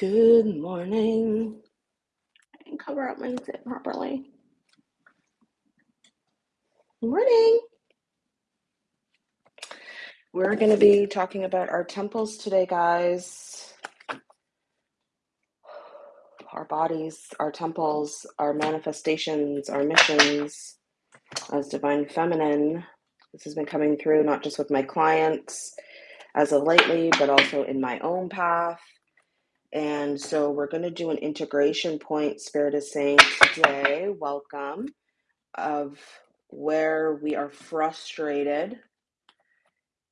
Good morning. I didn't cover up my zip properly. Morning. We're going to be talking about our temples today, guys. Our bodies, our temples, our manifestations, our missions as divine feminine. This has been coming through not just with my clients as of lately, but also in my own path. And so we're going to do an integration point, Spirit is saying today, welcome, of where we are frustrated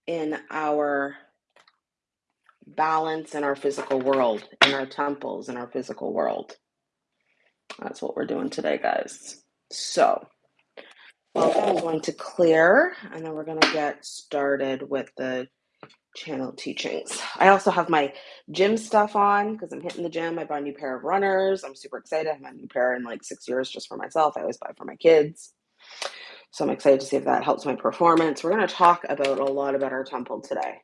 in our balance in our physical world, in our temples, in our physical world. That's what we're doing today, guys. So. I'm going to clear, and then we're going to get started with the channel teachings. I also have my gym stuff on because I'm hitting the gym. I bought a new pair of runners. I'm super excited. I have a new pair in like six years just for myself. I always buy for my kids. So I'm excited to see if that helps my performance. We're going to talk about a lot about our temple today.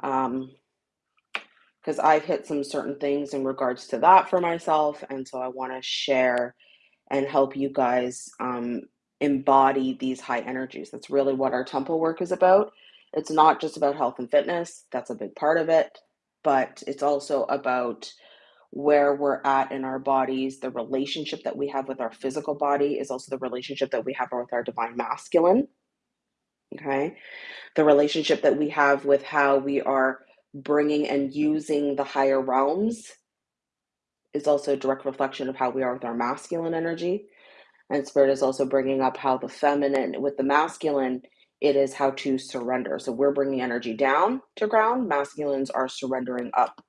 Um, because I've hit some certain things in regards to that for myself. And so I want to share and help you guys um, embody these high energies. That's really what our temple work is about. It's not just about health and fitness, that's a big part of it, but it's also about where we're at in our bodies. The relationship that we have with our physical body is also the relationship that we have with our divine masculine. Okay. The relationship that we have with how we are bringing and using the higher realms is also a direct reflection of how we are with our masculine energy. And spirit is also bringing up how the feminine with the masculine it is how to surrender. So we're bringing energy down to ground. Masculines are surrendering up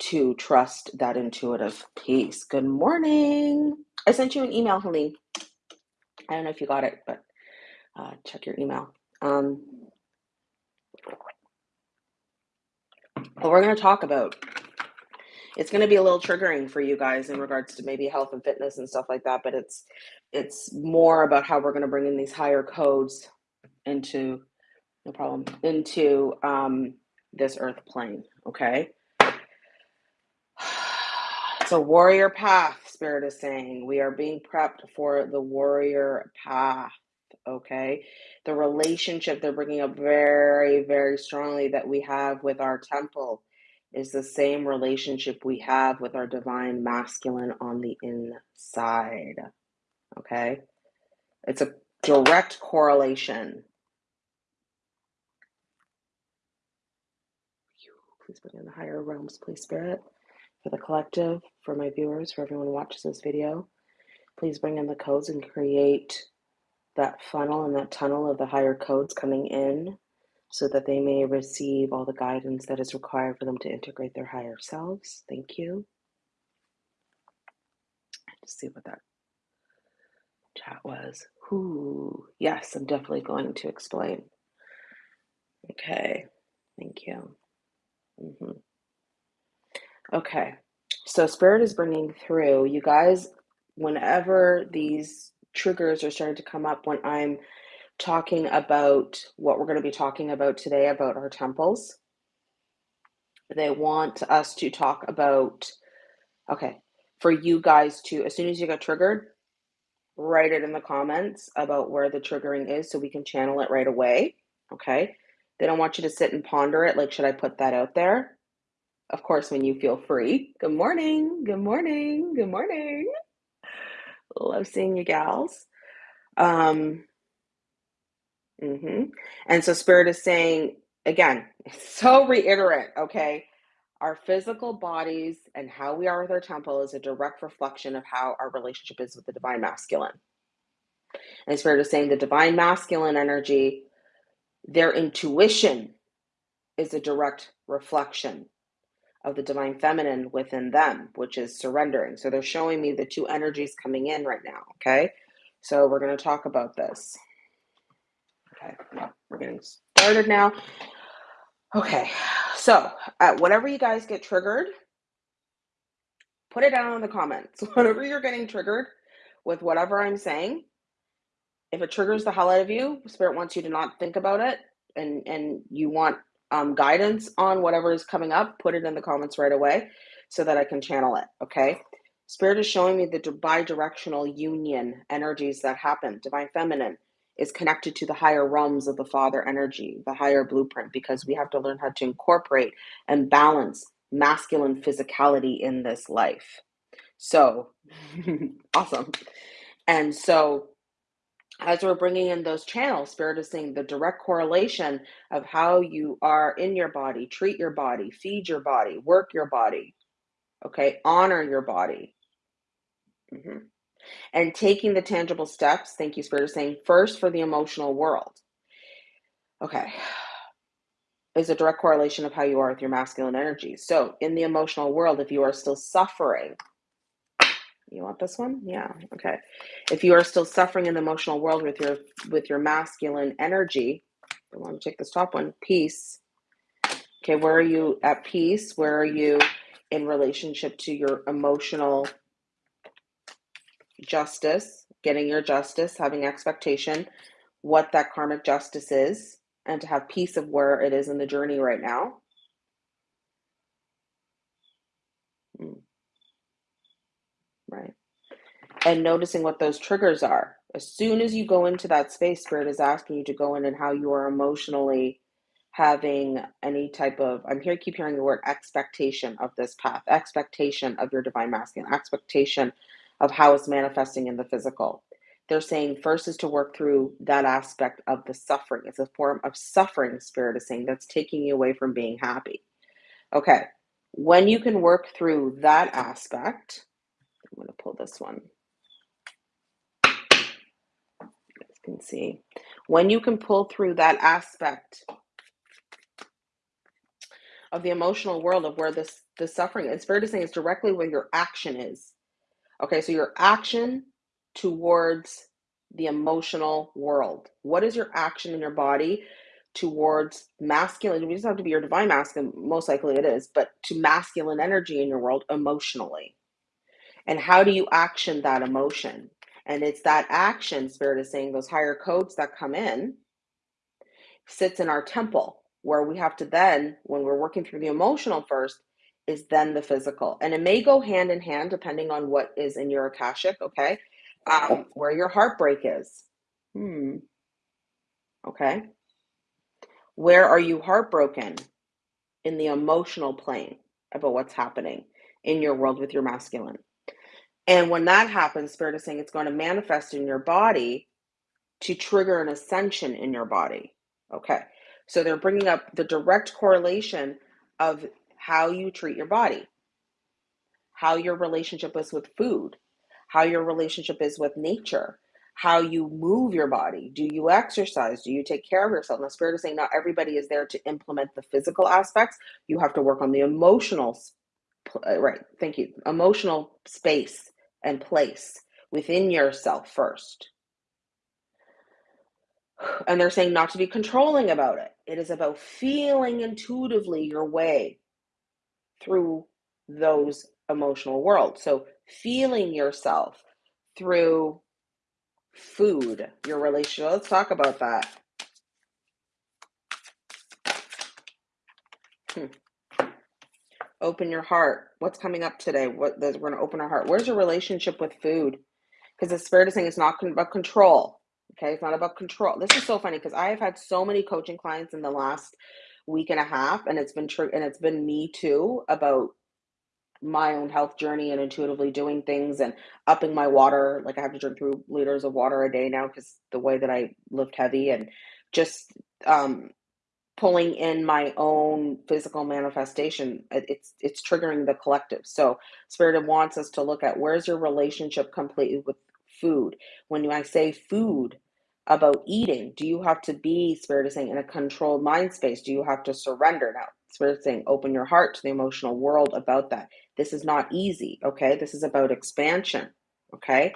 to trust that intuitive peace. Good morning. I sent you an email, Helene. I don't know if you got it, but uh, check your email. Um, what we're going to talk about, it's going to be a little triggering for you guys in regards to maybe health and fitness and stuff like that, but it's it's more about how we're going to bring in these higher codes into no problem into um, this earth plane okay? It's a warrior path spirit is saying. We are being prepped for the warrior path okay? The relationship they're bringing up very very strongly that we have with our temple is the same relationship we have with our divine masculine on the inside okay? It's a direct correlation Please bring in the higher realms, please, Spirit, for the collective, for my viewers, for everyone who watches this video. Please bring in the codes and create that funnel and that tunnel of the higher codes coming in so that they may receive all the guidance that is required for them to integrate their higher selves. Thank you. Let's see what that chat was. Whoo. Yes, I'm definitely going to explain. Okay. Thank you. Mm-hmm. Okay. So Spirit is bringing through, you guys, whenever these triggers are starting to come up, when I'm talking about what we're going to be talking about today about our temples, they want us to talk about, okay, for you guys to, as soon as you get triggered, write it in the comments about where the triggering is so we can channel it right away. Okay. They don't want you to sit and ponder it. Like, should I put that out there? of course, when you feel free. Good morning. Good morning. Good morning. Love seeing you gals. Um, mm-hmm. And so Spirit is saying, again, so reiterate, okay? Our physical bodies and how we are with our temple is a direct reflection of how our relationship is with the divine masculine. And Spirit is saying the divine masculine energy, their intuition is a direct reflection of the divine feminine within them, which is surrendering. So they're showing me the two energies coming in right now. Okay. So we're going to talk about this. Okay. We're getting started now. Okay. So, uh, whatever you guys get triggered, put it down in the comments. Whatever you're getting triggered with whatever I'm saying, if it triggers the hell out of you, spirit wants you to not think about it and and you want um, guidance on whatever is coming up, put it in the comments right away so that I can channel it. Okay. Spirit is showing me the bi-directional union energies that happen. Divine Feminine is connected to the higher realms of the Father energy, the higher blueprint, because we have to learn how to incorporate and balance masculine physicality in this life. So, awesome. And so, as we're bringing in those channels, Spirit is saying the direct correlation of how you are in your body, treat your body, feed your body, work your body, okay, honor your body. Mm-hmm. And taking the tangible steps, thank you, Spirit is saying, first for the emotional world. Okay, is a direct correlation of how you are with your masculine energy. So, in the emotional world, if you are still suffering, you want this one? Yeah. Okay. If you are still suffering in the emotional world with your with your masculine energy, I want to take this top one, peace. Okay, where are you at peace? Where are you in relationship to your emotional justice, getting your justice, having expectation, what that karmic justice is, and to have peace of where it is in the journey right now? Hmm. And noticing what those triggers are. As soon as you go into that space, Spirit is asking you to go in and how you are emotionally having any type of, I'm here, keep hearing the word expectation of this path, expectation of your divine masculine, expectation of how it's manifesting in the physical. They're saying first is to work through that aspect of the suffering. It's a form of suffering, Spirit is saying, that's taking you away from being happy. Okay, when you can work through that aspect, I'm going to pull this one. Can see. When you can pull through that aspect of the emotional world of where this the suffering it's fair to say it's directly where your action is. Okay, so your action towards the emotional world. What is your action in your body towards masculine? We just have to be your divine masculine, most likely it is, but to masculine energy in your world emotionally. And how do you action that emotion? And it's that action, Spirit is saying, those higher codes that come in sits in our temple, where we have to then, when we're working through the emotional first, is then the physical. And it may go hand in hand depending on what is in your Akashic, okay? Um, where your heartbreak is. Hmm. Okay. Where are you heartbroken? In the emotional plane about what's happening in your world with your masculine. And when that happens, Spirit is saying it's going to manifest in your body to trigger an ascension in your body. Okay. So they're bringing up the direct correlation of how you treat your body, how your relationship is with food, how your relationship is with nature, how you move your body. Do you exercise? Do you take care of yourself? And the spirit is saying not everybody is there to implement the physical aspects. You have to work on the emotional, uh, right? Thank you. Emotional space and place within yourself first. And they're saying not to be controlling about it. It is about feeling intuitively your way through those emotional worlds. So, feeling yourself through food, your relationship. Let's talk about that. Hmm. Open your heart. What's coming up today? What we're going to open our heart. Where's your relationship with food? Because the spirit is saying it's not about control. Okay, it's not about control. This is so funny because I have had so many coaching clients in the last week and a half, and it's been true, and it's been me too about my own health journey and intuitively doing things and upping my water. Like I have to drink three liters of water a day now because the way that I lift heavy and just um pulling in my own physical manifestation it's it's triggering the collective. So spirit wants us to look at where's your relationship completely with food. When i say food about eating do you have to be spirit is saying in a controlled mind space? Do you have to surrender? Now spirit is saying open your heart to the emotional world about that. This is not easy okay? This is about expansion okay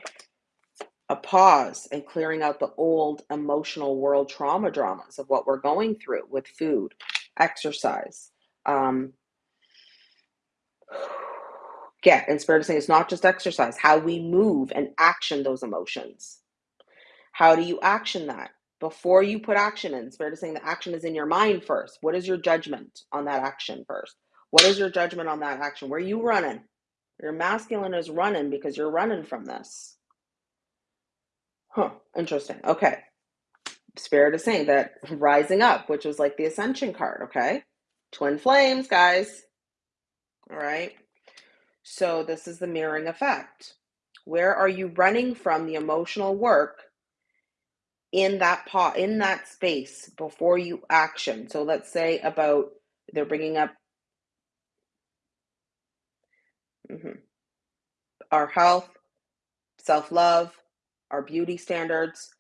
a pause and clearing out the old emotional world trauma dramas of what we're going through with food, exercise. Um, get and spirit is saying it's not just exercise, how we move and action those emotions. How do you action that? before you put action in. Spirit is saying the action is in your mind first. What is your judgment on that action first? What is your judgment on that action? Where are you running? Your masculine is running because you're running from this. Huh, interesting. Okay. Spirit is saying that rising up, which was like the ascension card, okay? Twin flames, guys. All right. So this is the mirroring effect. Where are you running from the emotional work in that pot in that space before you action? So let's say about they're bringing up mm-hmm, our health, self love, our beauty standards,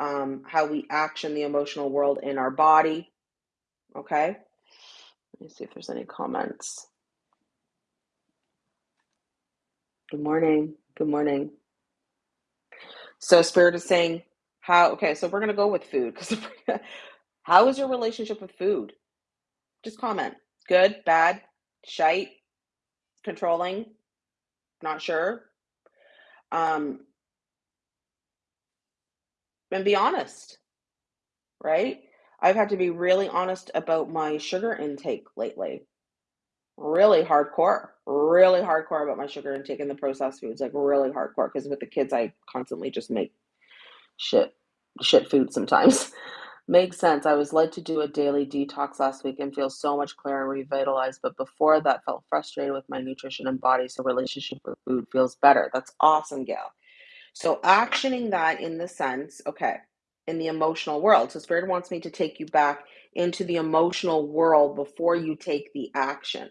um, how we action the emotional world in our body. Okay. Let me see if there's any comments. Good morning. Good morning. So Spirit is saying how okay, so we're gonna go with food because how is your relationship with food? Just comment. Good, bad, shite, controlling, not sure. Um and be honest, right? I've had to be really honest about my sugar intake lately. Really hardcore, really hardcore about my sugar intake and the processed foods, like really hardcore. Because with the kids, I constantly just make shit, shit food sometimes. Makes sense. I was led to do a daily detox last week and feel so much clearer and revitalized. But before that, felt frustrated with my nutrition and body. So relationship with food feels better. That's awesome, Gail. So actioning that in the sense, okay, in the emotional world. So spirit wants me to take you back into the emotional world before you take the action.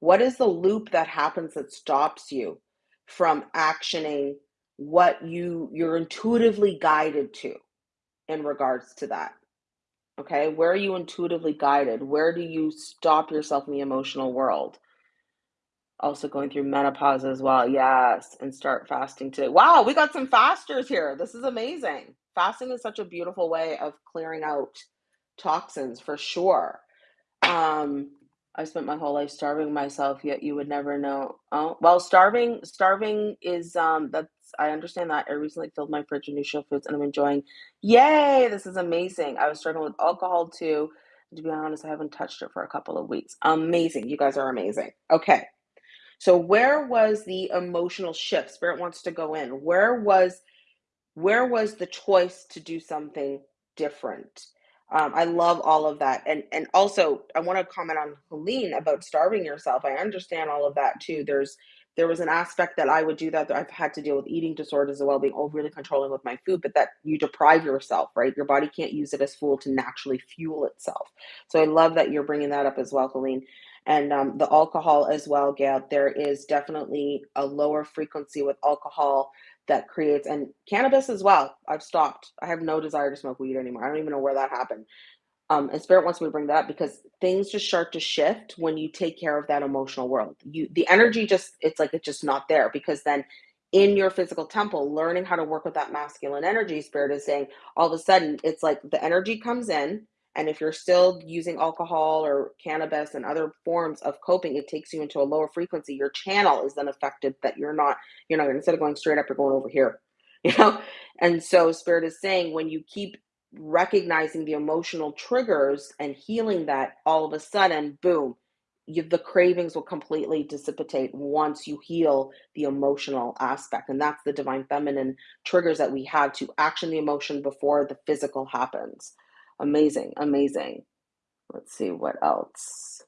What is the loop that happens that stops you from actioning what you you're intuitively guided to in regards to that? Okay, where are you intuitively guided? Where do you stop yourself in the emotional world? Also going through menopause as well. Yes, and start fasting today. Wow, we got some fasters here. This is amazing. Fasting is such a beautiful way of clearing out toxins for sure. Um, I spent my whole life starving myself, yet you would never know. Oh, well, starving, starving is um that's I understand that. I recently filled my fridge with nutritional foods and I'm enjoying. Yay, this is amazing. I was struggling with alcohol too. To be honest, I haven't touched it for a couple of weeks. Amazing. You guys are amazing. Okay. So where was the emotional shift? Spirit wants to go in. Where was where was the choice to do something different? Um, I love all of that, and and also I want to comment on Helene about starving yourself. I understand all of that too. There's there was an aspect that I would do that, that I've had to deal with eating disorders as well, being overly controlling with my food, but that you deprive yourself, right? Your body can't use it as fuel to naturally fuel itself. So I love that you're bringing that up as well, Helene. And um, the alcohol as well, Gail. There is definitely a lower frequency with alcohol that creates and cannabis as well. I've stopped. I have no desire to smoke weed anymore. I don't even know where that happened. Um, and spirit wants me to bring that up because things just start to shift when you take care of that emotional world. You the energy just it's like it's just not there because then in your physical temple, learning how to work with that masculine energy, spirit is saying all of a sudden it's like the energy comes in and if you're still using alcohol or cannabis and other forms of coping, it takes you into a lower frequency. Your channel is then affected that you're not, you're not, instead of going straight up, you're going over here, you know? And so Spirit is saying when you keep recognizing the emotional triggers and healing that, all of a sudden, boom, you, the cravings will completely dissipate once you heal the emotional aspect. And that's the divine feminine triggers that we have to action the emotion before the physical happens. Amazing, amazing. Let's see what else.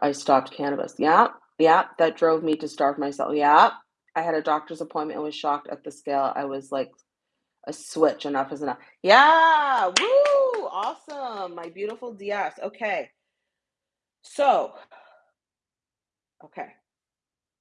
I stopped cannabis. Yeah, yeah, that drove me to starve myself. Yeah, I had a doctor's appointment and was shocked at the scale. I was like, a switch, enough is enough. Yeah, woo, awesome. My beautiful DS. Okay. So, okay,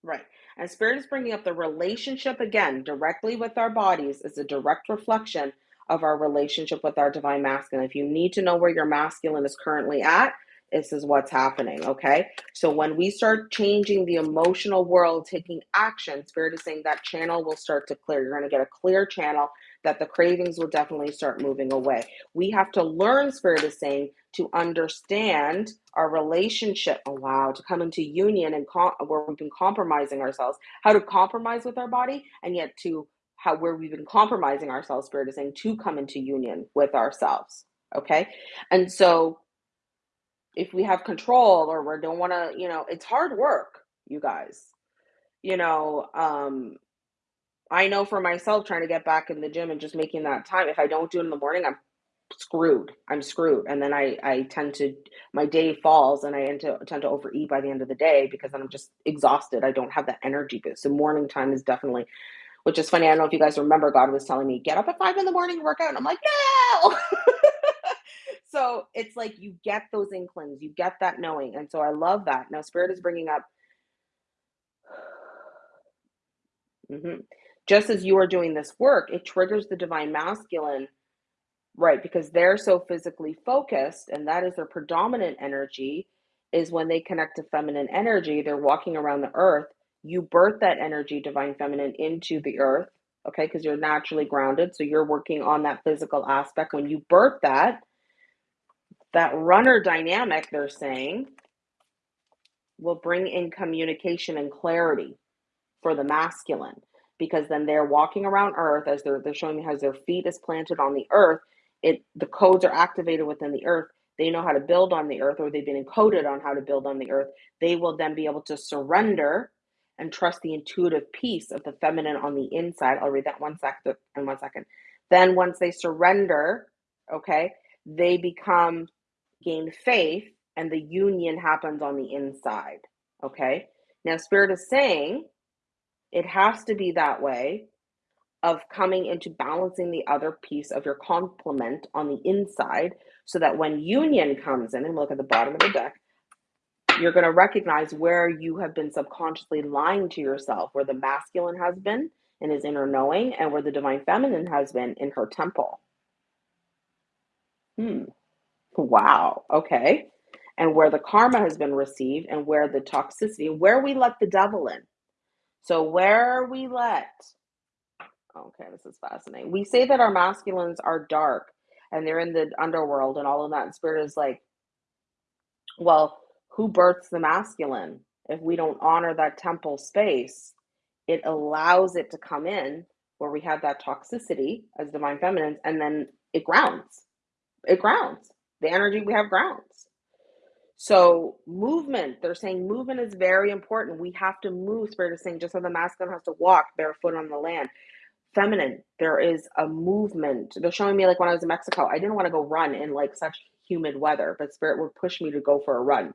right. And Spirit is bringing up the relationship again directly with our bodies is a direct reflection of our relationship with our divine masculine. If you need to know where your masculine is currently at, this is what's happening. Okay. So when we start changing the emotional world, taking action, Spirit is saying that channel will start to clear. You're going to get a clear channel that the cravings will definitely start moving away. We have to learn, Spirit is saying, to understand our relationship. Oh, wow. To come into union and com- where we've been compromising ourselves, how to compromise with our body and yet to how where we've been compromising ourselves, Spirit is saying, to come into union with ourselves. Okay. And so if we have control or we don't want to, you know, it's hard work, you guys. You know, um, I know for myself trying to get back in the gym and just making that time. If I don't do it in the morning, I'm screwed. I'm screwed. And then I I tend to my day falls and I tend to tend to overeat by the end of the day because then I'm just exhausted. I don't have that energy boost. So morning time is definitely which is funny. I don't know if you guys remember God was telling me, get up at five in the morning, work out. And I'm like, no. so it's like you get those inklings, you get that knowing. And so I love that. Now, Spirit is bringing up Mhm. Just as you are doing this work, it triggers the divine masculine, right? Because they're so physically focused, and that is their predominant energy, is when they connect to feminine energy, they're walking around the earth. You birth that energy, divine feminine, into the earth, okay? Because you're naturally grounded. So you're working on that physical aspect. When you birth that, that runner dynamic, they're saying, will bring in communication and clarity for the masculine because then they're walking around earth as they're they're showing me how their feet is planted on the earth it the codes are activated within the earth they know how to build on the earth or they've been encoded on how to build on the earth they will then be able to surrender and trust the intuitive peace of the feminine on the inside. I'll read that one second in one second. Then once they surrender okay they become gain faith and the union happens on the inside okay? Now spirit is saying it has to be that way of coming into balancing the other piece of your complement on the inside so that when union comes in and look at the bottom of the deck, you're going to recognize where you have been subconsciously lying to yourself, where the masculine has been in his inner knowing, and where the divine feminine has been in her temple. Hmm. Wow. Okay. And where the karma has been received, and where the toxicity, where we let the devil in. So, where we let, okay, this is fascinating. We say that our masculines are dark and they're in the underworld and all of that. And spirit is like, well, who births the masculine? If we don't honor that temple space, it allows it to come in where we have that toxicity as divine feminines, and then it grounds. It grounds. The energy we have grounds. So movement, they're saying movement is very important. We have to move. Spirit is saying just so the masculine has to walk barefoot on the land. Feminine, there is a movement. They're showing me like when I was in Mexico, I didn't want to go run in like such humid weather, but spirit would push me to go for a run.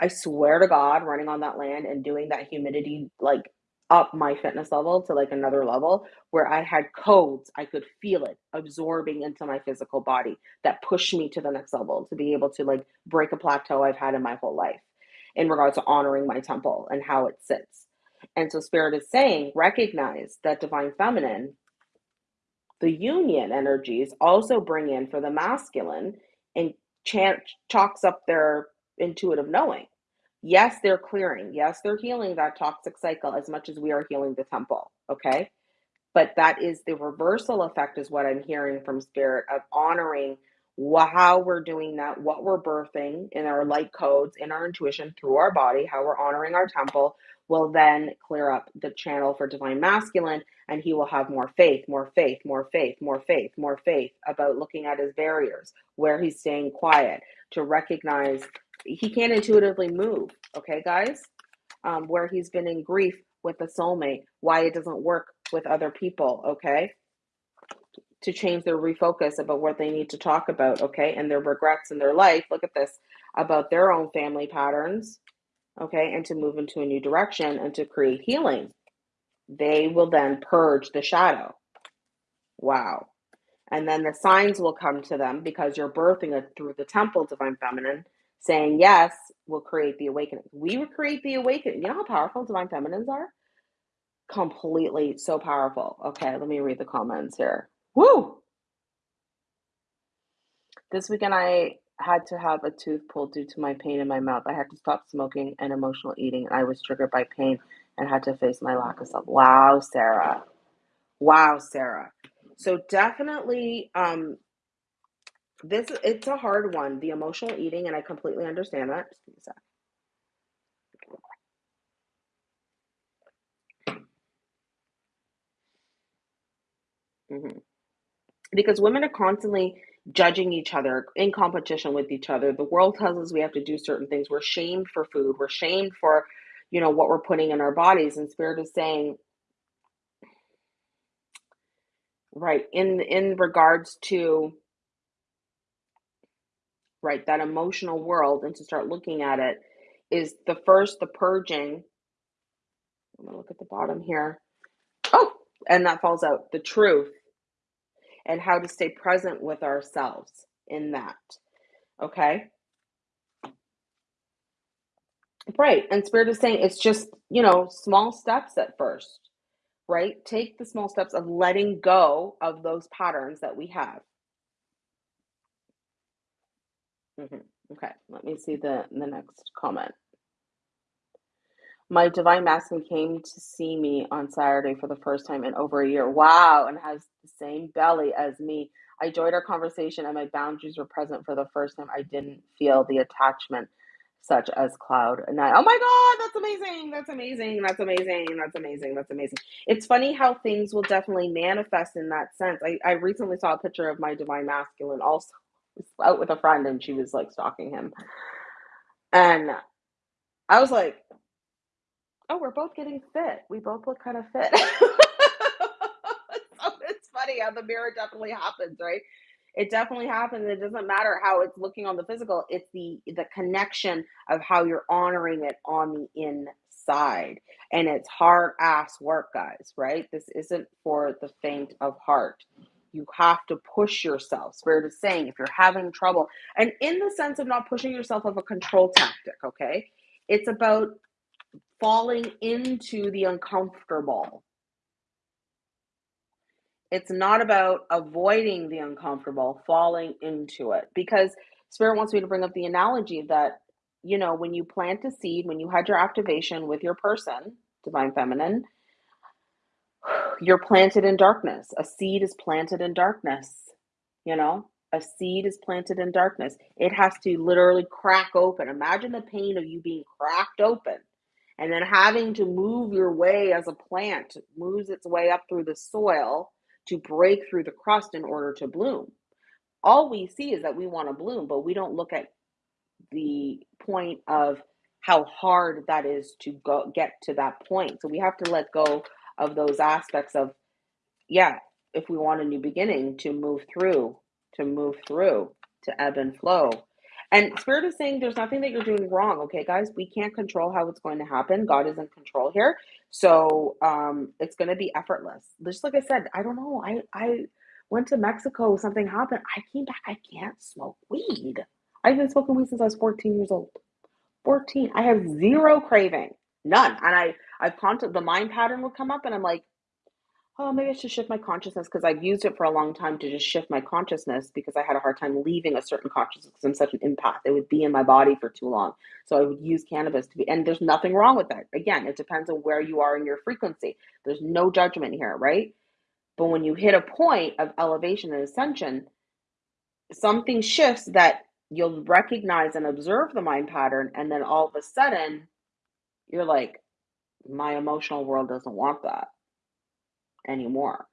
I swear to God, running on that land and doing that humidity like up my fitness level to like another level where I had codes, I could feel it absorbing into my physical body that pushed me to the next level to be able to like break a plateau I've had in my whole life in regards to honoring my temple and how it sits. And so Spirit is saying, recognize that divine feminine, the union energies also bring in for the masculine and chant, chalks up their intuitive knowing Yes, they're clearing. Yes, they're healing that toxic cycle as much as we are healing the temple. Okay. But that is the reversal effect, is what I'm hearing from spirit of honoring how we're doing that, what we're birthing in our light codes, in our intuition through our body, how we're honoring our temple will then clear up the channel for divine masculine and he will have more faith, more faith, more faith, more faith, more faith about looking at his barriers, where he's staying quiet, to recognize he can't intuitively move. Okay, guys, um, where he's been in grief with a soulmate, why it doesn't work with other people. Okay, to change their refocus about what they need to talk about. Okay, and their regrets in their life. Look at this about their own family patterns. Okay, and to move into a new direction and to create healing. They will then purge the shadow. Wow. And then the signs will come to them because you're birthing it through the temple, divine feminine, saying yes will create the awakening. We will create the awakening. You know how powerful divine feminines are? Completely so powerful. Okay, let me read the comments here. Woo! This weekend I had to have a tooth pulled due to my pain in my mouth. I had to stop smoking and emotional eating. I was triggered by pain and had to face my lack of self. Wow, Sarah. Wow, Sarah. So definitely um this it's a hard one, the emotional eating, and I completely understand that. Sec. Mhm. Because women are constantly judging each other, in competition with each other. The world tells us we have to do certain things. We're shamed for food. We're shamed for, you know, what we're putting in our bodies. And Spirit is saying, right, in in regards to right, that emotional world and to start looking at it is the first the purging. I'm gonna look at the bottom here. Oh, and that falls out. The truth and how to stay present with ourselves in that. Okay? Right. And Spirit is saying it's just, you know, small steps at first, right? Take the small steps of letting go of those patterns that we have. Mhm. Okay, let me see the the next comment. My divine masculine came to see me on Saturday for the first time in over a year. Wow, and has the same belly as me. I enjoyed our conversation and my boundaries were present for the first time. I didn't feel the attachment such as cloud and I. Oh my god, that's amazing. That's amazing. That's amazing. That's amazing. That's amazing. It's funny how things will definitely manifest in that sense. I, I recently saw a picture of my divine masculine also out with a friend and she was like stalking him. And I was like, Oh, we're both getting fit. We both look kind of fit. So it's funny how the mirror definitely happens, right? It definitely happens. It doesn't matter how it's looking on the physical. It's the the connection of how you're honoring it on the inside. And it's hard ass work, guys, right? This isn't for the faint of heart. You have to push yourself. Spirit is saying if you're having trouble, and in the sense of not pushing yourself of a control tactic, okay? It's about falling into the uncomfortable. It's not about avoiding the uncomfortable, falling into it. Because Spirit wants me to bring up the analogy that, you know, when you plant a seed, when you had your activation with your person, Divine Feminine, you're planted in darkness. A seed is planted in darkness, you know? A seed is planted in darkness. It has to literally crack open. Imagine the pain of you being cracked open and then having to move your way as a plant moves its way up through the soil to break through the crust in order to bloom. All we see is that we want to bloom, but we don't look at the point of how hard that is to go get to that point. So we have to let go of those aspects of yeah, if we want a new beginning to move through, to move through, to ebb and flow. And Spirit is saying there's nothing that you're doing wrong, okay, guys? We can't control how it's going to happen. God is in control here. So um it's gonna be effortless. Just like I said, I don't know. I I went to Mexico, something happened. I came back, I can't smoke weed. I've been smoking weed since I was 14 years old. 14. I have zero craving. None. And I I've content the mind pattern would come up and I'm like, Oh, maybe I should shift my consciousness because I've used it for a long time to just shift my consciousness because I had a hard time leaving a certain consciousness because I'm such an empath. It would be in my body for too long. So I would use cannabis to be, and there's nothing wrong with that. Again, it depends on where you are in your frequency. There's no judgment here, right? But when you hit a point of elevation and ascension, something shifts that you'll recognize and observe the mind pattern. And then all of a sudden, you're like, my emotional world doesn't want that anymore.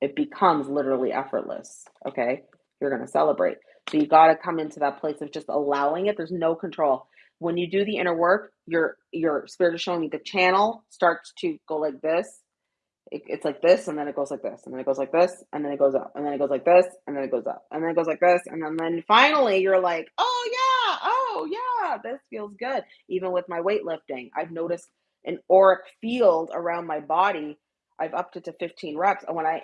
It becomes literally effortless. Okay. You're going to celebrate. So you got to come into that place of just allowing it. There's no control. When you do the inner work, your your spirit is showing you the channel starts to go like this it, it's like this and then it goes like this and then it goes like this and then it goes up and then it goes like this and then it goes up and then it goes like this and then, then finally you're like oh yeah oh yeah this feels good. Even with my weightlifting i've noticed an auric field around my body. I've upped it to 15 reps and when I,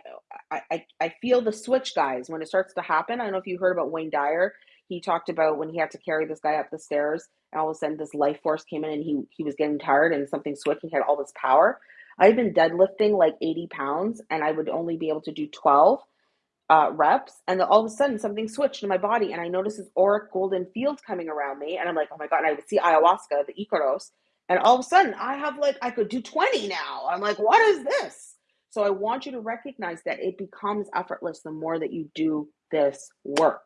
I i feel the switch guys. When it starts to happen i don't know if you heard about wayne dyer. He talked about when he had to carry this guy up the stairs and all of a sudden this life force came in and he he was getting tired and something switched and he had all this power. I've been deadlifting like 80 pounds and I would only be able to do 12 uh, reps. And all of a sudden something switched in my body and I noticed this auric golden field coming around me. And I'm like, oh my God. And I would see ayahuasca, the Icaros. And all of a sudden I have like, I could do 20 now. I'm like, what is this? So I want you to recognize that it becomes effortless the more that you do this work.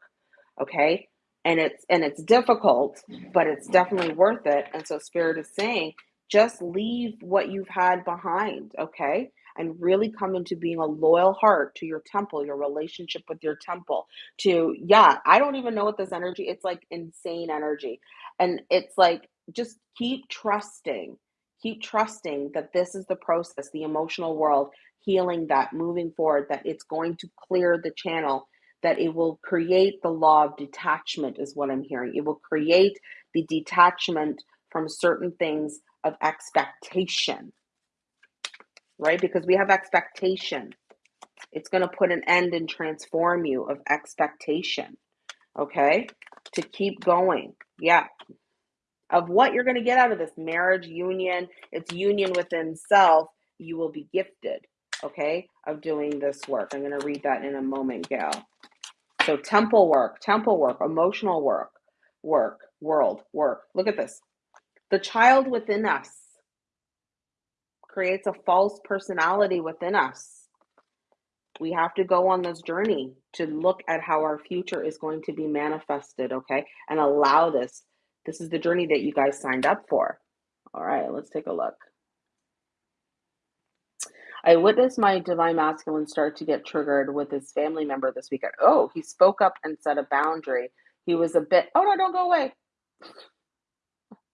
Okay. And it's and it's difficult, but it's definitely worth it. And so spirit is saying just leave what you've had behind, okay? And really come into being a loyal heart to your temple, your relationship with your temple. To, yeah, I don't even know what this energy, it's like insane energy. And it's like, just keep trusting, keep trusting that this is the process, the emotional world, healing that, moving forward, that it's going to clear the channel that it will create the law of detachment, is what I'm hearing. It will create the detachment from certain things of expectation, right? Because we have expectation. It's going to put an end and transform you of expectation, okay? To keep going. Yeah. Of what you're going to get out of this marriage union, it's union within self, you will be gifted, okay, of doing this work. I'm going to read that in a moment, Gail. So temple work, temple work, emotional work, work, world, work. Look at this. The child within us creates a false personality within us. We have to go on this journey to look at how our future is going to be manifested, okay? And allow this. This is the journey that you guys signed up for. All right, let's take a look. I witnessed my divine masculine start to get triggered with his family member this weekend. Oh, he spoke up and set a boundary. He was a bit, oh no, don't go away.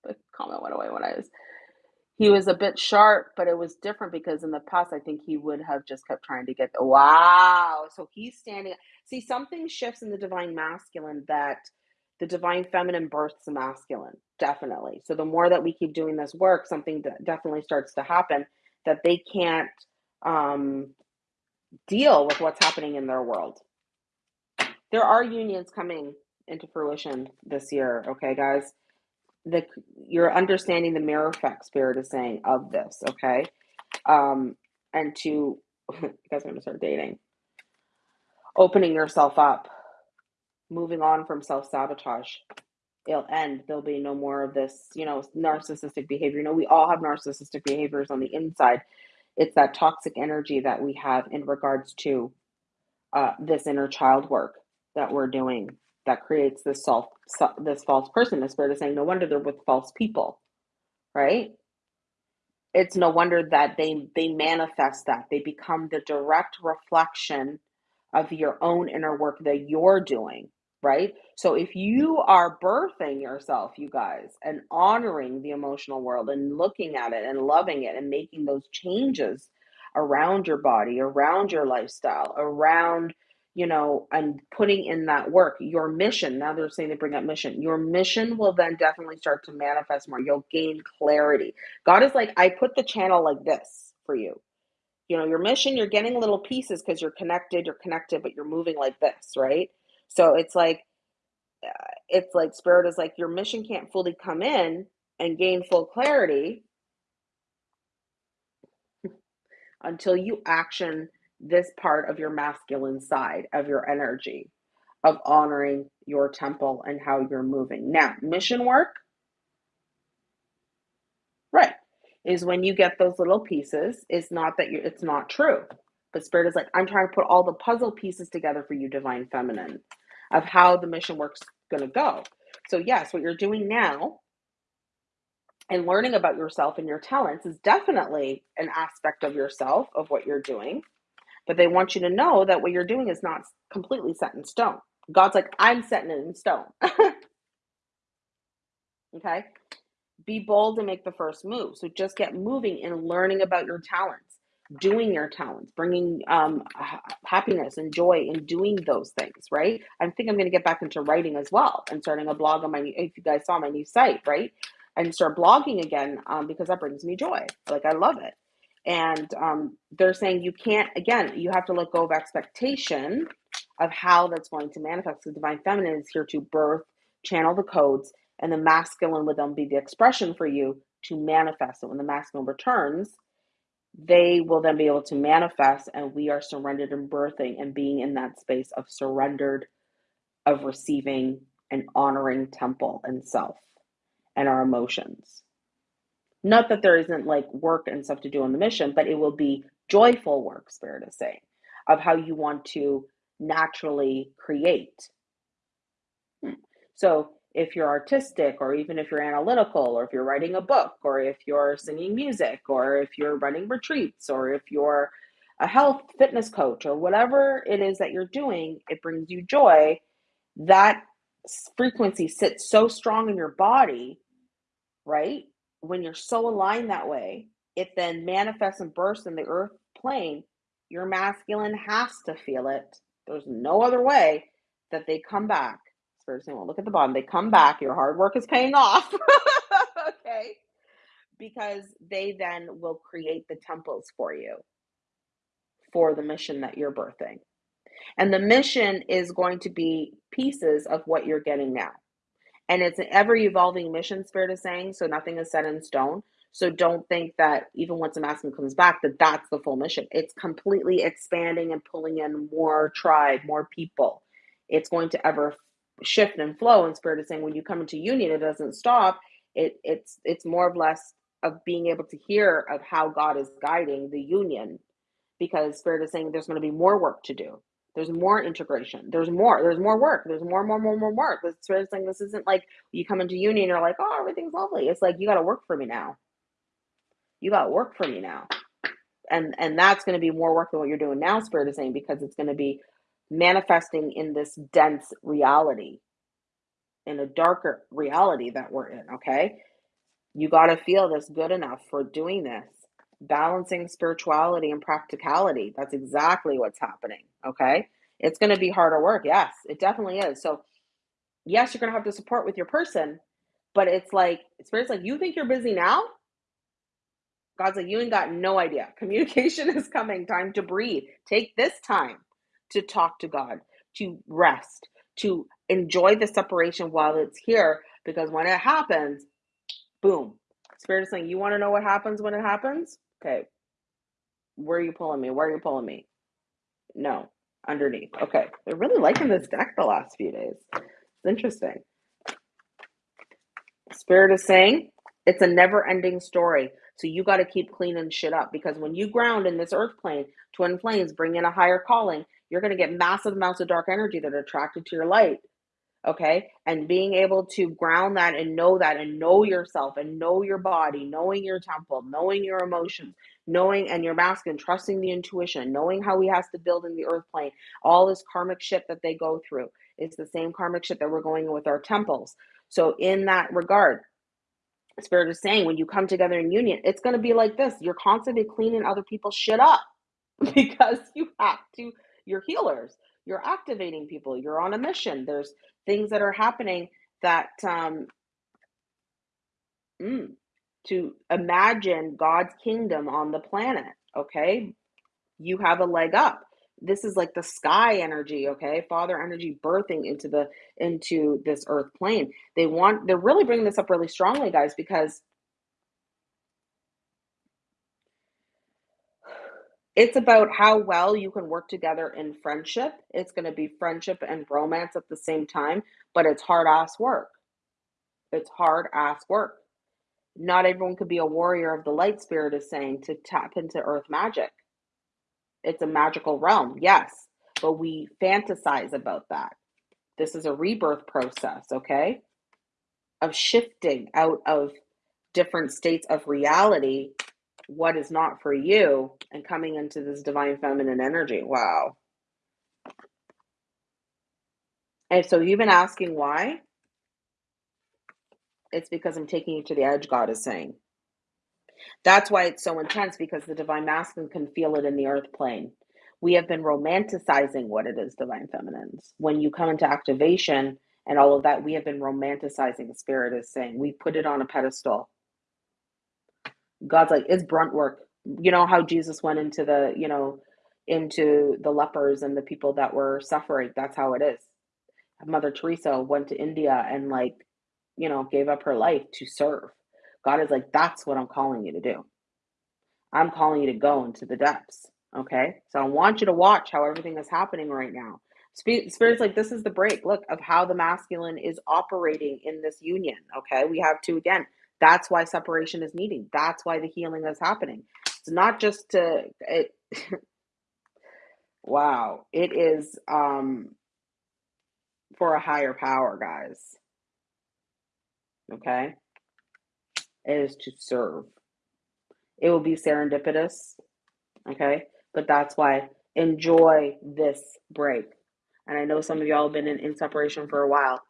The comment went away when I was. He was a bit sharp, but it was different because in the past, I think he would have just kept trying to get wow. So he's standing. See, something shifts in the divine masculine that the divine feminine births the masculine, definitely. So the more that we keep doing this work, something that definitely starts to happen that they can't um, deal with what's happening in their world. There are unions coming into fruition this year, okay, guys? The you're understanding the mirror effect spirit is saying of this, okay? Um, and to you guys are gonna start dating, opening yourself up, moving on from self-sabotage. It'll end. There'll be no more of this, you know, narcissistic behavior. You know, we all have narcissistic behaviors on the inside it's that toxic energy that we have in regards to uh, this inner child work that we're doing that creates this self this false person the spirit is saying no wonder they're with false people right it's no wonder that they they manifest that they become the direct reflection of your own inner work that you're doing right? So if you are birthing yourself, you guys, and honoring the emotional world and looking at it and loving it and making those changes around your body, around your lifestyle, around, you know, and putting in that work, your mission, now they're saying they bring up mission, your mission will then definitely start to manifest more. You'll gain clarity. God is like, I put the channel like this for you. You know, your mission, you're getting little pieces because you're connected, you're connected, but you're moving like this, right? So it's like, uh, it's like spirit is like your mission can't fully come in and gain full clarity until you action this part of your masculine side of your energy of honoring your temple and how you're moving. Now, mission work, right, is when you get those little pieces. It's not that you it's not true. But spirit is like, I'm trying to put all the puzzle pieces together for you, divine feminine of how the mission work's going to go. So, yes, what you're doing now and learning about yourself and your talents is definitely an aspect of yourself of what you're doing. But they want you to know that what you're doing is not completely set in stone. God's like, I'm setting it in stone. okay? Be bold and make the first move. So just get moving and learning about your talents doing your talents, bringing um, happiness and joy in doing those things, right? I think I'm going to get back into writing as well and starting a blog on my, if you guys saw my new site, right? And start blogging again um, because that brings me joy. Like I love it. And um, they're saying you can't, again, you have to let go of expectation of how that's going to manifest. The divine feminine is here to birth, channel the codes, and the masculine would then be the expression for you to manifest it. When the masculine returns, they will then be able to manifest and we are surrendered and birthing and being in that space of surrendered of receiving and honoring temple and self and our emotions not that there isn't like work and stuff to do on the mission but it will be joyful work spirit is saying of how you want to naturally create hmm. so if you're artistic or even if you're analytical or if you're writing a book or if you're singing music or if you're running retreats or if you're a health fitness coach or whatever it is that you're doing, it brings you joy. That frequency sits so strong in your body, right? When you're so aligned that way, it then manifests and bursts in the earth plane. Your masculine has to feel it. There's no other way that they come back. Saying, well, look at the bottom. They come back. Your hard work is paying off. okay. Because they then will create the temples for you for the mission that you're birthing. And the mission is going to be pieces of what you're getting now. And it's an ever evolving mission, Spirit is saying. So nothing is set in stone. So don't think that even once the masculine comes back, that that's the full mission. It's completely expanding and pulling in more tribe, more people. It's going to ever shift and flow. And Spirit is saying when you come into union, it doesn't stop. It it's it's more or less of being able to hear of how God is guiding the union because Spirit is saying there's going to be more work to do. There's more integration. There's more. There's more work. There's more, more, more, more work. The Spirit is saying this isn't like you come into union, you're like, oh, everything's lovely. It's like you got to work for me now. You got to work for me now, and and that's going to be more work than what you're doing now. Spirit is saying because it's going to be manifesting in this dense reality, in a darker reality that we're in. Okay, you got to feel this good enough for doing this balancing spirituality and practicality. That's exactly what's happening. Okay. It's going to be harder work. Yes, it definitely is. So, yes, you're going to have to support with your person, but it's like, Spirit's like, you think you're busy now? God's like, you ain't got no idea. Communication is coming. Time to breathe. Take this time to talk to God, to rest, to enjoy the separation while it's here. Because when it happens, boom. Spirit is saying, you want to know what happens when it happens? Okay. Where are you pulling me? Where are you pulling me? No, underneath. Okay. They're really liking this deck the last few days. It's interesting. Spirit is saying it's a never ending story. So you got to keep cleaning shit up because when you ground in this earth plane, twin flames bring in a higher calling, you're going to get massive amounts of dark energy that are attracted to your light okay? And being able to ground that and know that and know yourself and know your body knowing your temple knowing your emotions knowing and your mask and trusting the intuition knowing how he has to build in the earth plane all this karmic shit that they go through. It's the same karmic shit that we're going with our temples. So in that regard spirit is saying when you come together in union it's going to be like this. You're constantly cleaning other people's shit up because you have to you're healers you're activating people you're on a mission there's things that are happening that um, mm, to imagine God's kingdom on the planet. Okay, you have a leg up. This is like the sky energy, okay? Father energy birthing into the into this earth plane. They want they're really bringing this up really strongly, guys, because it's about how well you can work together in friendship. It's going to be friendship and romance at the same time, but it's hard ass work. It's hard ass work. Not everyone could be a warrior of the light spirit is saying to tap into earth magic. It's a magical realm, yes, but we fantasize about that. This is a rebirth process, okay? Of shifting out of different states of reality what is not for you and coming into this divine feminine energy. Wow. And so you've been asking why? It's because I'm taking you to the edge, God is saying. That's why it's so intense because the divine masculine can feel it in the earth plane. We have been romanticizing what it is, divine feminines. When you come into activation and all of that, we have been romanticizing, the spirit is saying. We put it on a pedestal. God's like, it's brunt work. You know how Jesus went into the, you know, into the lepers and the people that were suffering. That's how it is. Mother Teresa went to India and like, you know, gave up her life to serve. God is like, that's what I'm calling you to do. I'm calling you to go into the depths. Okay. So I want you to watch how everything is happening right now. Spirit's like, this is the break. Look of how the masculine is operating in this union. Okay. We have to, again, that's why separation is needed. That's why the healing is happening. It's not just to it wow, it is um for a higher power, guys. okay, is to serve. It will be serendipitous, okay? But that's why enjoy this break. And I know some of y'all have been in, in separation for a while,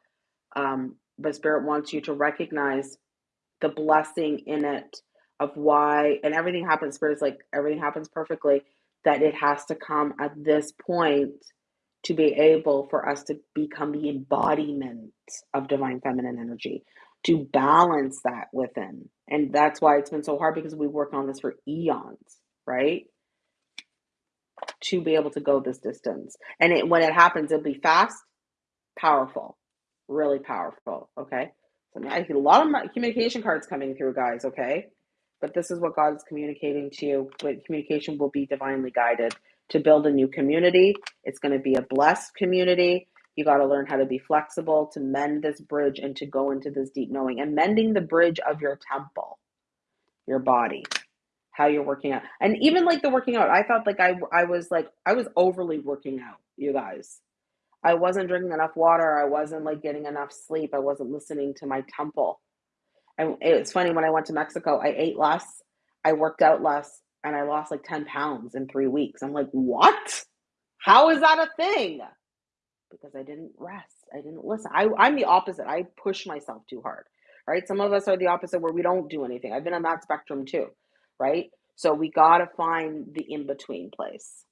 um, but Spirit wants you to recognize the blessing in it of why, and everything happens, Spirit is like everything happens perfectly, that it has to come at this point to be able for us to become the embodiment of divine feminine energy, to balance that within. And that's why it's been so hard because we work on this for eons, right? To be able to go this distance. And it, when it happens, it'll be fast, powerful, really powerful. Okay. A lot of communication cards coming through, guys. Okay. But this is what God is communicating to you. But communication will be divinely guided to build a new community. It's going to be a blessed community. You got to learn how to be flexible to mend this bridge and to go into this deep knowing and mending the bridge of your temple, your body, how you're working out. And even like the working out, I felt like I I was like I was overly working out, you guys. I wasn't drinking enough water. I wasn't like getting enough sleep. I wasn't listening to my temple. And it's funny when I went to Mexico, I ate less, I worked out less, and I lost like 10 pounds in three weeks. I'm like, what? How is that a thing? Because I didn't rest. I didn't listen. I, I'm the opposite. I push myself too hard, right? Some of us are the opposite where we don't do anything. I've been on that spectrum too, right? So we got to find the in between place.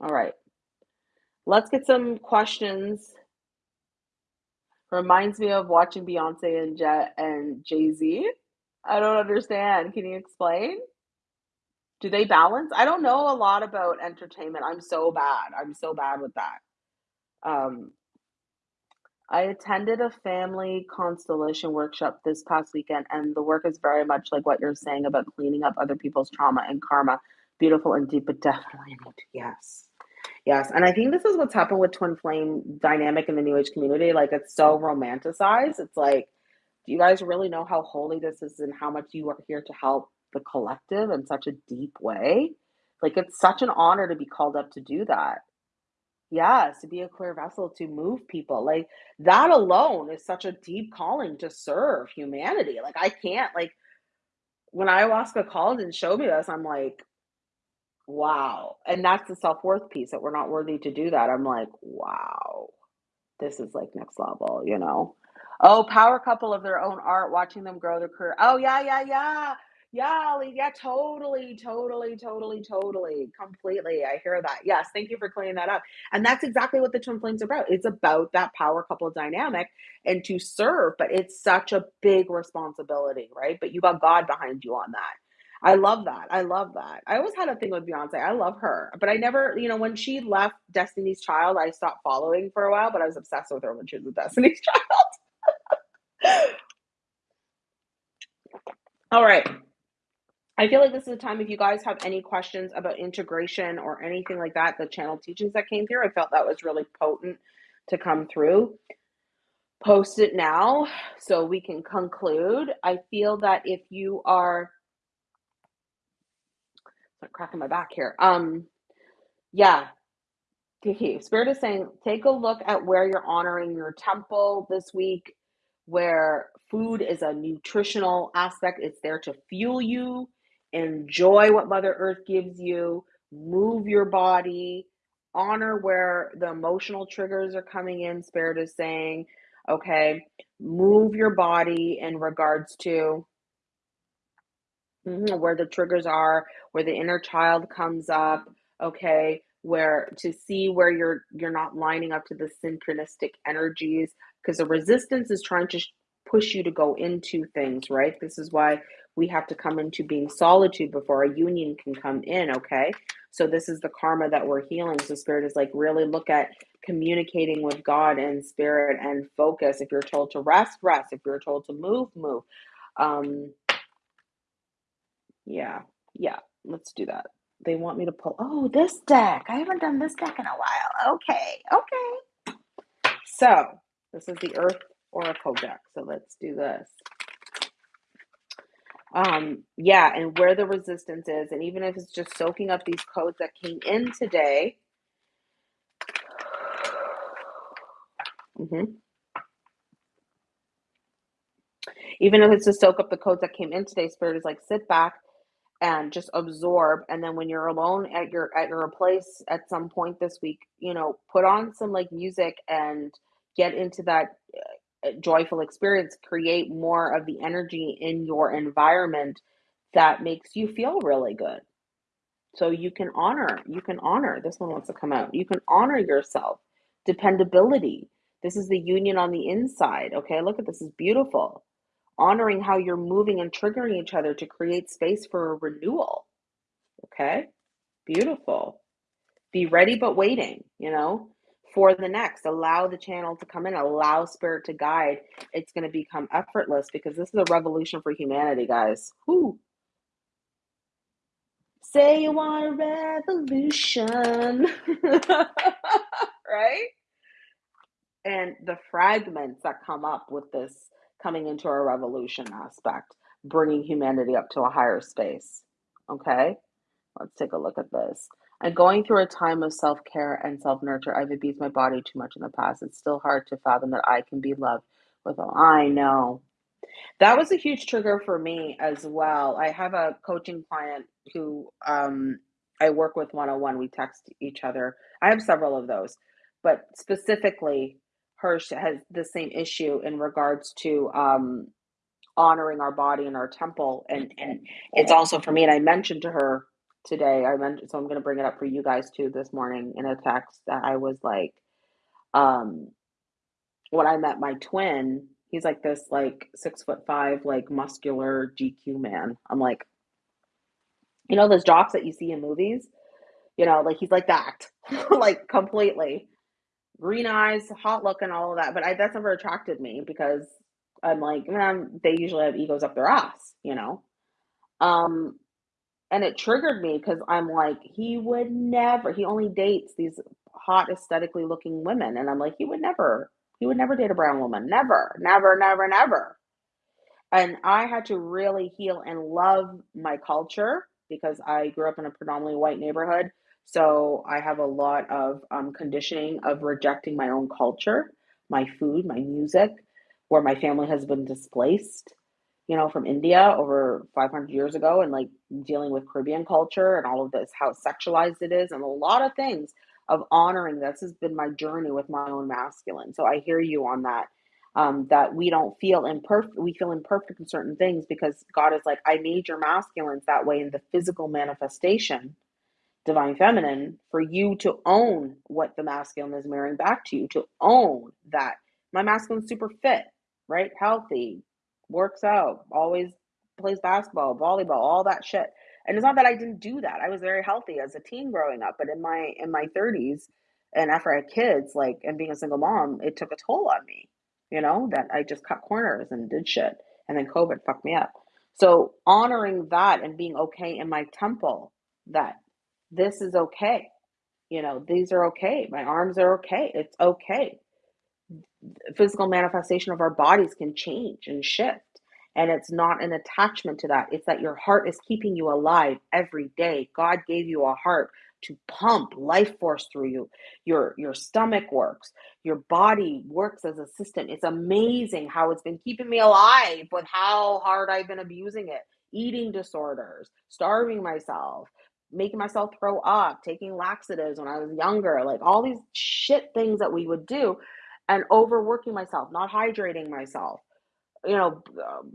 All right. Let's get some questions. Reminds me of watching Beyonce and Jet and Jay Z. I don't understand. Can you explain? Do they balance? I don't know a lot about entertainment. I'm so bad. I'm so bad with that. Um, I attended a family constellation workshop this past weekend, and the work is very much like what you're saying about cleaning up other people's trauma and karma. Beautiful and deep, but definitely yes. Yes. And I think this is what's happened with twin flame dynamic in the new age community. Like it's so romanticized. It's like, do you guys really know how holy this is and how much you are here to help the collective in such a deep way? Like it's such an honor to be called up to do that. Yes, to be a clear vessel to move people. Like that alone is such a deep calling to serve humanity. Like I can't like when ayahuasca called and showed me this, I'm like, wow. And that's the self-worth piece that we're not worthy to do that. I'm like, wow, this is like next level, you know? Oh, power couple of their own art, watching them grow their career. Oh, yeah, yeah, yeah. Yeah, Ali, yeah, totally, totally, totally, totally, completely. I hear that. Yes, thank you for clearing that up. And that's exactly what the twin flames are about. It's about that power couple dynamic and to serve, but it's such a big responsibility, right? But you got God behind you on that. I love that. I love that. I always had a thing with Beyonce. I love her, but I never, you know, when she left Destiny's Child, I stopped following for a while, but I was obsessed with her when she was with Destiny's Child. All right. I feel like this is a time if you guys have any questions about integration or anything like that, the channel teachings that came through, I felt that was really potent to come through. Post it now so we can conclude. I feel that if you are I'm cracking my back here. Um, yeah. Okay, Spirit is saying take a look at where you're honoring your temple this week, where food is a nutritional aspect. It's there to fuel you enjoy what Mother Earth gives you, move your body, honor where the emotional triggers are coming in. Spirit is saying, okay, move your body in regards to mhm, where the triggers are, where the inner child comes up, okay, where to see where you're you're not lining up to the synchronistic energies because the resistance is trying to push you to go into things, right? This is why we have to come into being solitude before a union can come in, okay? So this is the karma that we're healing. So spirit is like really look at communicating with God and spirit and focus. If you're told to rest, rest. If you're told to move, move. Um yeah. Yeah, let's do that. They want me to pull Oh, this deck. I haven't done this deck in a while. Okay. Okay. So, this is the Earth Oracle deck. So let's do this. Um, yeah, and where the resistance is, and even if it's just soaking up these codes that came in today. Mm-hmm. Even if it's to soak up the codes that came in today, spirit is like sit back and just absorb and then when you're alone at your at your place at some point this week, you know, put on some like music and get into that uh, joyful experience, create more of the energy in your environment that makes you feel really good. So you can honor, you can honor. This one wants to come out. You can honor yourself. Dependability. This is the union on the inside. Okay, look at this is beautiful. Honoring how you're moving and triggering each other to create space for a renewal. Okay, beautiful. Be ready but waiting, you know, for the next. Allow the channel to come in, allow spirit to guide. It's going to become effortless because this is a revolution for humanity, guys. Whoo. Say you want a revolution. right? And the fragments that come up with this coming into a revolution aspect, bringing humanity up to a higher space. Okay? Let's take a look at this. I'm going through a time of self care and self nurture. I've abused my body too much in the past. It's still hard to fathom that I can be loved with all. I know. That was a huge trigger for me as well. I have a coaching client who um, I work with one on one. We text each other. I have several of those, but specifically, her has the same issue in regards to um, honoring our body and our temple, and and it's also for me. And I mentioned to her today. I mentioned, so I'm going to bring it up for you guys too this morning in a text that I was like, um, when I met my twin He's like this like six foot five, like muscular GQ man. I'm like, you know, those jocks that you see in movies, you know, like he's like that, like completely green eyes, hot look, and all of that. But I, that's never attracted me because I'm like, man, they usually have egos up their ass, you know. Um, and it triggered me because I'm like, he would never. He only dates these hot, aesthetically looking women, and I'm like, he would never he would never date a brown woman. Never, never, never, never. And I had to really heal and love my culture because I grew up in a predominantly white neighborhood. So I have a lot of um, conditioning of rejecting my own culture, my food, my music, where my family has been displaced, you know, from India over 500 years ago, and like dealing with Caribbean culture and all of this, how sexualized it is, and a lot of things of honoring this has been my journey with my own masculine. So I hear you on that. Um, that we don't feel imperfect, we feel imperfect in certain things because God is like, I made your masculines that way in the physical manifestation, divine feminine, for you to own what the masculine is mirroring back to you, to own that my masculine's super fit, right? Healthy, works out, always plays basketball, volleyball, all that shit and it's not that I didn't do that. I was very healthy as a teen growing up, but in my in my 30s and after I had kids, like and being a single mom, it took a toll on me. You know, that I just cut corners and did shit. And then COVID fucked me up. So honoring that and being okay in my temple that this is okay. You know, these are okay. My arms are okay. It's okay. Physical manifestation of our bodies can change and shift. And it's not an attachment to that. It's that your heart is keeping you alive every day. God gave you a heart to pump life force through you. Your your stomach works. Your body works as a system. It's amazing how it's been keeping me alive with how hard I've been abusing it. Eating disorders, starving myself, making myself throw up, taking laxatives when I was younger, like all these shit things that we would do and overworking myself, not hydrating myself you know, um,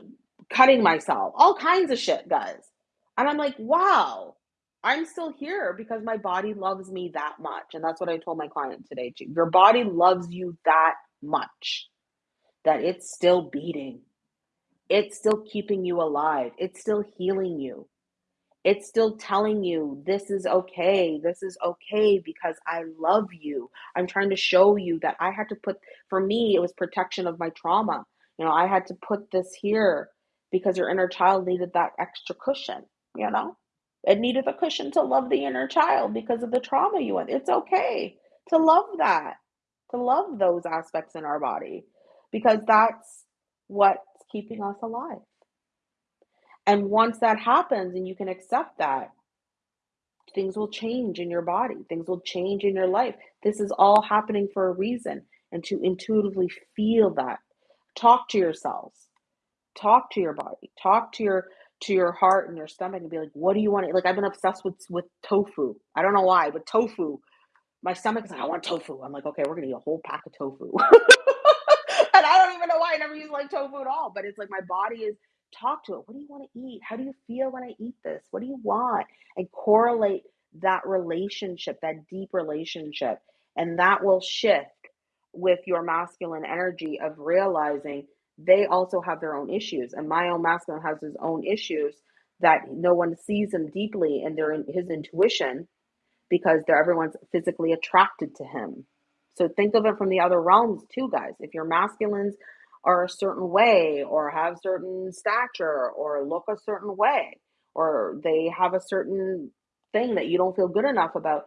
cutting myself, all kinds of shit, guys. And I'm like, wow, I'm still here because my body loves me that much. And that's what I told my client today, too. Your body loves you that much that it's still beating, it's still keeping you alive, it's still healing you it's still telling you this is okay. This is okay because I love you. I'm trying to show you that I had to put, for me, it was protection of my trauma. You know, I had to put this here because your inner child needed that extra cushion, you know? It needed a cushion to love the inner child because of the trauma you went. It's okay to love that, to love those aspects in our body because that's what's keeping us alive. And once that happens and you can accept that, things will change in your body, things will change in your life. This is all happening for a reason. And to intuitively feel that, talk to yourselves. Talk to your body. Talk to your to your heart and your stomach and be like, "What do you want?" To like I've been obsessed with with tofu. I don't know why, but tofu. My stomach is like, "I want tofu." I'm like, "Okay, we're gonna eat a whole pack of tofu." and I don't even know why I never use like tofu at all. But it's like my body is talk to it. What do you want to eat? How do you feel when I eat this? What do you want? And correlate that relationship, that deep relationship, and that will shift with your masculine energy of realizing they also have their own issues and my own masculine has his own issues that no one sees him deeply and they're in his intuition because they're everyone's physically attracted to him so think of it from the other realms too guys if your masculines are a certain way or have certain stature or look a certain way or they have a certain thing that you don't feel good enough about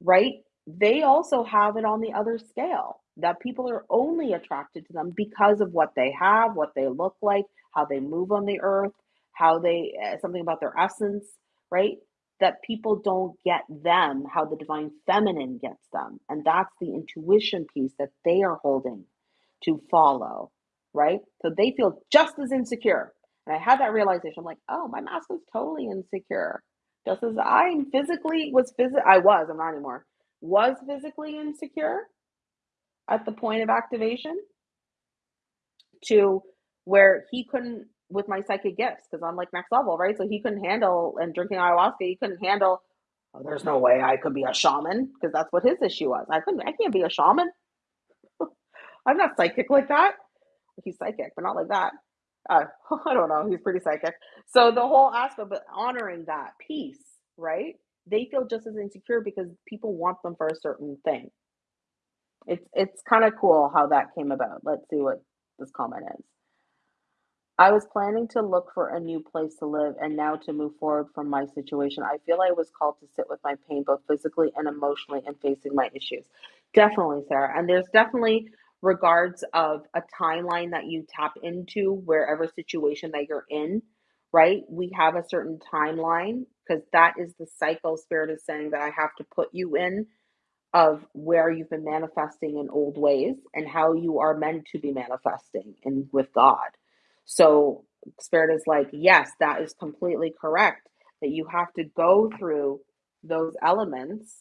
right they also have it on the other scale that people are only attracted to them because of what they have, what they look like, how they move on the earth, how they uh, something about their essence, right? That people don't get them how the divine feminine gets them. And that's the intuition piece that they are holding to follow, right? So they feel just as insecure. And I had that realization. I'm like, oh, my mask was totally insecure. Just as I physically was physically, I was, I'm not anymore, was physically insecure at the point of activation to where he couldn't with my psychic gifts because I'm like next level, right? So he couldn't handle and drinking ayahuasca, he couldn't handle. Oh, there's no way I could be a shaman because that's what his issue was. I couldn't. I can't be a shaman. I'm not psychic like that. He's psychic, but not like that. Uh, I don't know. He's pretty psychic. So the whole aspect of honoring that piece, right? They feel just as insecure because people want them for a certain thing. It's it's kind of cool how that came about. Let's see what this comment is. I was planning to look for a new place to live and now to move forward from my situation. I feel I was called to sit with my pain both physically and emotionally and facing my issues. Definitely, Sarah. And there's definitely regards of a timeline that you tap into wherever situation that you're in, right? We have a certain timeline because that is the cycle spirit is saying that I have to put you in of where you've been manifesting in old ways and how you are meant to be manifesting and with God. So spirit is like, yes, that is completely correct that you have to go through those elements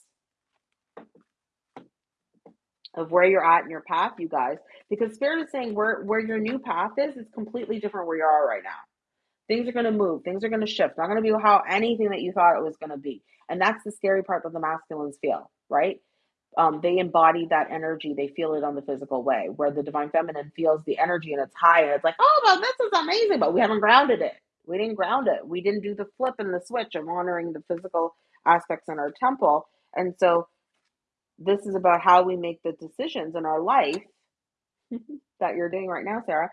of where you're at in your path, you guys, because spirit is saying where where your new path is is completely different where you are right now. Things are going to move, things are going to shift. Not going to be how anything that you thought it was going to be. And that's the scary part that the masculines feel, right? um, they embody that energy. They feel it on the physical way, where the divine feminine feels the energy and it's high and it's like, oh, well, this is amazing, but we haven't grounded it. We didn't ground it. We didn't do the flip and the switch of honoring the physical aspects in our temple. And so this is about how we make the decisions in our life that you're doing right now, Sarah,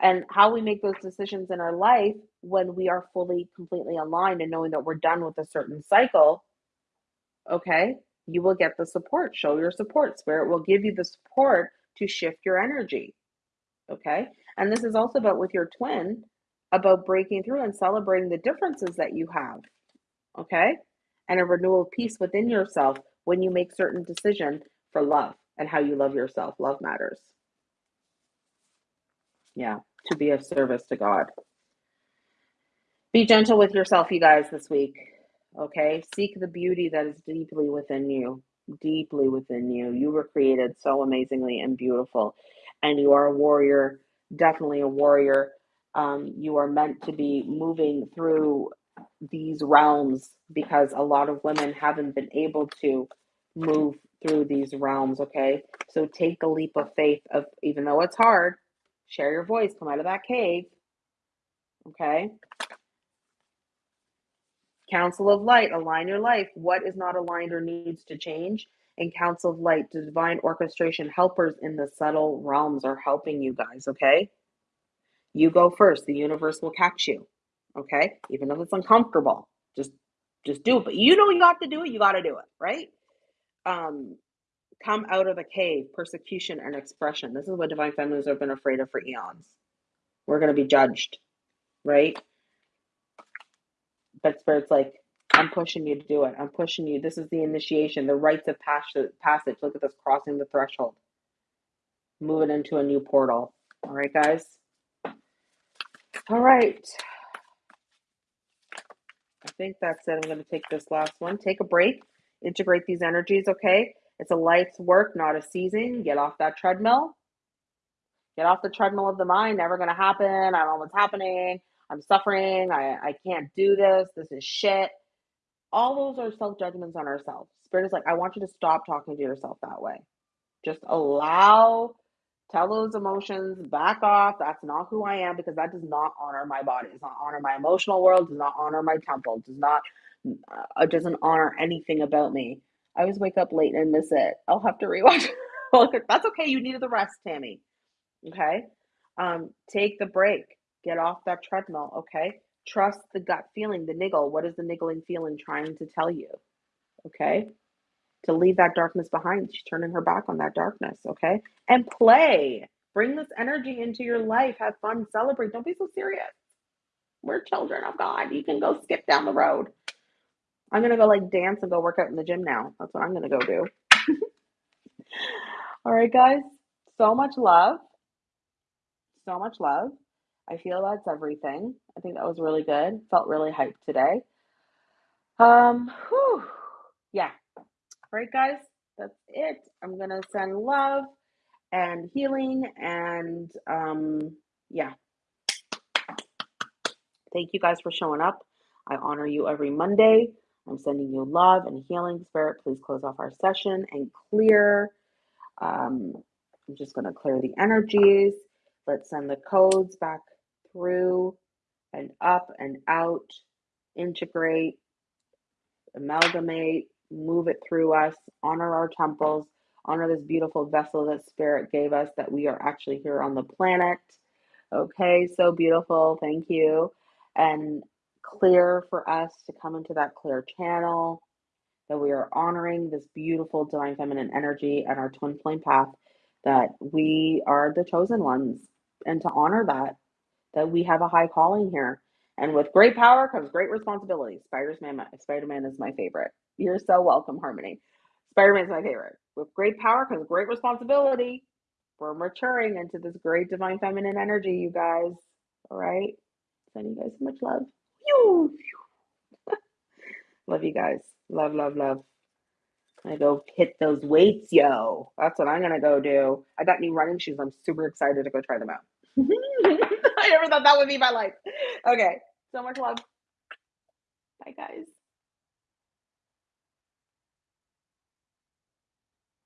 and how we make those decisions in our life when we are fully, completely aligned and knowing that we're done with a certain cycle. Okay you will get the support. Show your support. Spirit will give you the support to shift your energy. Okay. And this is also about with your twin, about breaking through and celebrating the differences that you have. Okay. And a renewal of peace within yourself when you make certain decisions for love and how you love yourself. Love matters. Yeah. To be of service to God. Be gentle with yourself, you guys, this week. Okay, seek the beauty that is deeply within you, deeply within you. You were created so amazingly and beautiful, and you are a warrior, definitely a warrior. Um, you are meant to be moving through these realms because a lot of women haven't been able to move through these realms. Okay, so take the leap of faith of even though it's hard, share your voice, come out of that cave. Okay, Council of Light, align your life. What is not aligned or needs to change? And Council of Light, divine orchestration helpers in the subtle realms are helping you guys, okay? You go first. The universe will catch you, okay? Even if it's uncomfortable, just just do it. But you know you got to do it, you got to do it, right? Um, come out of the cave, persecution and expression. This is what divine feminines have been afraid of for eons. We're going to be judged, right? But Spirit's like, I'm pushing you to do it. I'm pushing you. This is the initiation, the rites of passage. Look at this crossing the threshold. Moving into a new portal. All right, guys. All right. Think that's it. I'm going to take this last one. Take a break. Integrate these energies, okay? It's a life's work, not a season. Get off that treadmill. Get off the treadmill of the mind. Never going to happen. I don't know what's happening. I'm suffering. I, I can't do this. This is shit. All those are self judgments on ourselves. Spirit is like, I want you to stop talking to yourself that way. Just allow, tell those emotions, back off. That's not who I am because that does not honor my body. Does not honor my emotional world. Does not honor my temple. Does not, uh, doesn't honor anything about me. I always wake up late and miss it. I'll have to rewatch. That's okay. You needed the rest, Tammy. Okay. Um, take the break. Get off that treadmill. Okay. Trust the gut feeling, the niggle. What is the niggling feeling trying to tell you? Okay. To leave that darkness behind. She's turning her back on that darkness. Okay. And play. Bring this energy into your life. Have fun. Celebrate. Don't be so serious. We're children of God. You can go skip down the road. I'm going to go like dance and go work out in the gym now. That's what I'm going to go do. All right, guys. So much love. So much love. I feel that's everything. I think that was really good. Felt really hyped today. Um, whew. yeah. Right, guys, that's it. I'm gonna send love and healing and um, yeah. Thank you guys for showing up. I honor you every Monday. I'm sending you love and healing. Spirit, please close off our session and clear. Um, I'm just going to clear the energies. Let's send the codes back through and up and out, integrate, amalgamate, move it through us, honor our temples, honor this beautiful vessel that Spirit gave us that we are actually here on the planet. Okay, so beautiful. Thank you. And clear for us to come into that clear channel, that we are honoring this beautiful divine feminine energy and our twin flame path, that we are the chosen ones, and to honor that that we have a high calling here. And with great power comes great responsibility. Spider-Man, Spider-Man is my favorite. You're so welcome, Harmony. Spider-Man is my favorite. With great power comes great responsibility. We're maturing into this great divine feminine energy, you guys. All right. Sending you guys so much love. love you guys. Love, love, love. I go hit those weights, yo. That's what I'm gonna go do. I got new running shoes. I'm super excited to go try them out. I never thought that would be my life. Okay. So much love. Bye, guys.